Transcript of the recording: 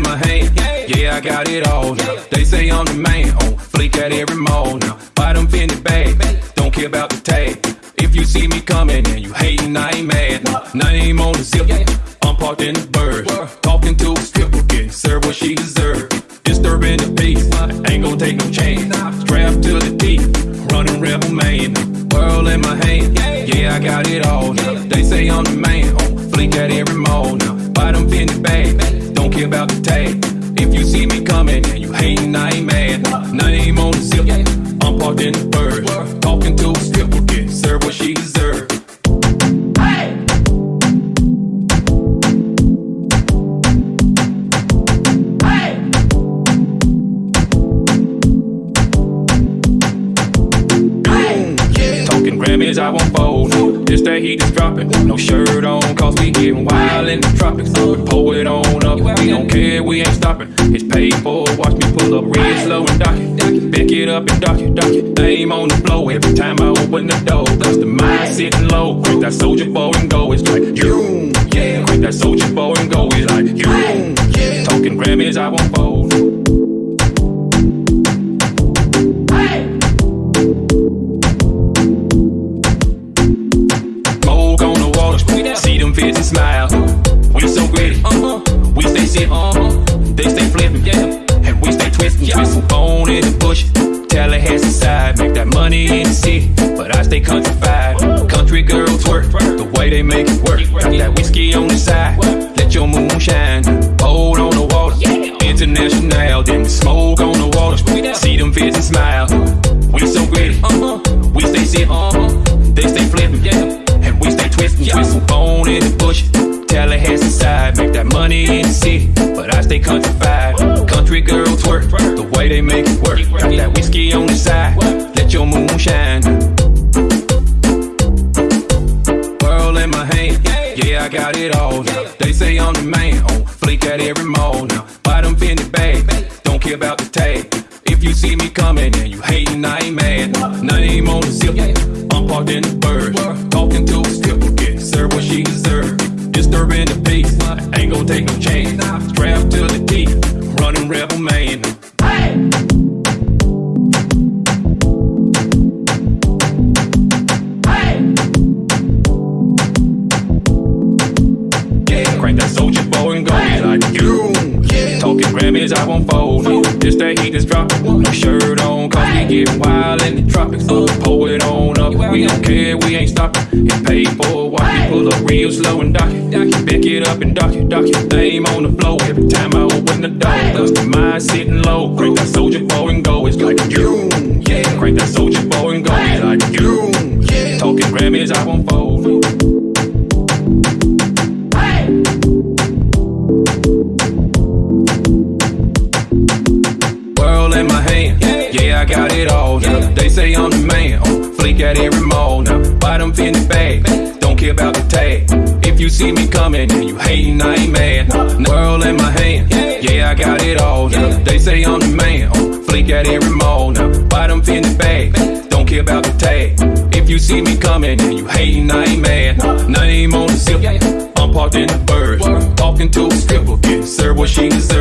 in my hand. Yeah, I got it all now. They say I'm the man on fleek at every mall now. Them Fendi bags, don't care about the tag. If you see me coming and you hating, I ain't mad. No. Name on the zip, I'm parked in the bird. Talking to a stripper, getting served what she deserve. Disturbing the peace, ain't gonna take no chance. Strapped to the teeth, running rebel man. World in my hand, yeah, I got it all now. They say I'm the man on fleek at every mall now. Them Fendi bags, don't care about the To a stripper, getting served what she deserve. Talking Grammys, I won't fold. This that heat is dropping. No shirt on, cause we getting wild in the tropics. We pull it on up, we don't care, we ain't stopping. It's paid for, watch me pull up real slow and dock it. It up and dock it, dock it. Name on the flow every time I open the door. Cause the mind sitting low. Crank that Soulja Boy and go, it's like you. Yeah, crank that Soulja Boy and go, it's like you. yeah. Talking Grammys, I won't fold. Smoke on the water, see them and smile. We so gritty, uh huh. we stay sitting, they stay flipping, and we stay twisting, twisting. Bone in the bush, way they make it work. Got that whiskey on the side, let your moon shine. Hold on the water, international, then smoke on the water. See them fish and smile. We so gritty, uh-huh. we stay sitting, uh-huh. they stay flipping, and we stay twisting, twisting. Bone in the bush, Tallahassee side, make that money in the city, but I stay country countrified. Country girls work the way they make it work. Got that whiskey on my hand, yeah, I got it all now. They say I'm the man oh, on fleek at every mall now. Buy them Fendi bags, don't care about the tag. If you see me coming and you hating, I ain't mad. Name on the zip, I'm parked in the bird. Talking to a stripper, getting served what she deserve. Disturbing the peace, ain't gonna take no chance. Strapped to the teeth, running rebel man. Yeah, I won't fold. This that heat is dropping. No shirt on, cause we getting wild in the tropics. Pull it on up, we don't care, we ain't stopping. It's paid for, watch me pull up real slow and dock it. Back it up and dock it, dock it. Name on the floor every time I open the door. Cause the mind sitting low. Crank that Soulja Boy and go, it's like you. Yeah, crank that Soulja Boy and go, it's like you. Talking Grammys, I won't fold. I got it all now. They say I'm the man oh, on fleek at every mall now. Buy them Fendi bags, don't care about the tag. If you see me coming and you hating, I ain't mad. World in my hand, yeah, I got it all now. They say I'm the man oh, on fleek at every mall now. Buy them Fendi bags, don't care about the tag. If you see me coming and you hating, I ain't mad. Name on the zip, I'm parked in the bird. Talking to a stripper, getting served what she deserve.